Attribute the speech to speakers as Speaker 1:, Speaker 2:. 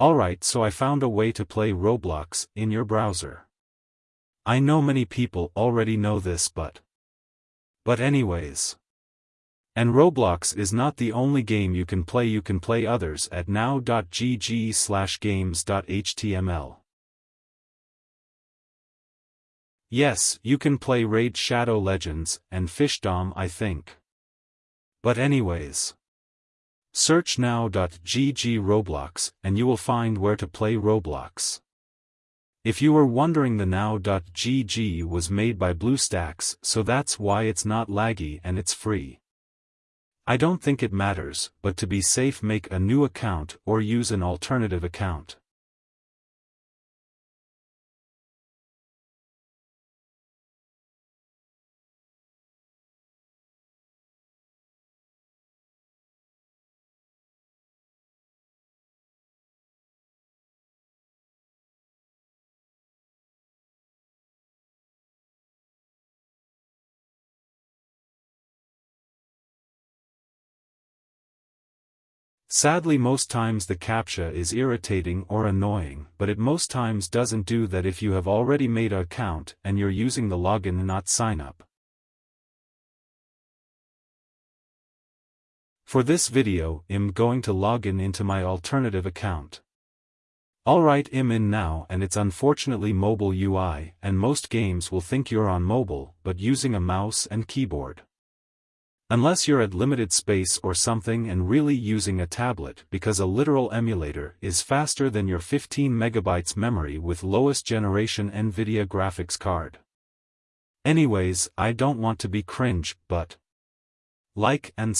Speaker 1: Alright so I found a way to play Roblox in your browser. I know many people already know this but... But anyways. And Roblox is not the only game you can play you can play others at now.gg slash games.html. Yes, you can play Raid Shadow Legends, and Fishdom I think. But anyways. Search now.gg Roblox, and you will find where to play Roblox. If you were wondering the now.gg was made by BlueStacks so that's why it's not laggy and it's free. I don't think it matters, but to be safe make a new account or use an alternative account. Sadly most times the CAPTCHA is irritating or annoying but it most times doesn't do that if you have already made a account and you're using the login not sign up. For this video, I'm going to log in into my alternative account. Alright I'm in now and it's unfortunately mobile UI and most games will think you're on mobile but using a mouse and keyboard. Unless you're at limited space or something and really using a tablet because a literal emulator is faster than your 15 megabytes memory with lowest generation NVIDIA graphics card. Anyways, I don't want to be cringe, but like and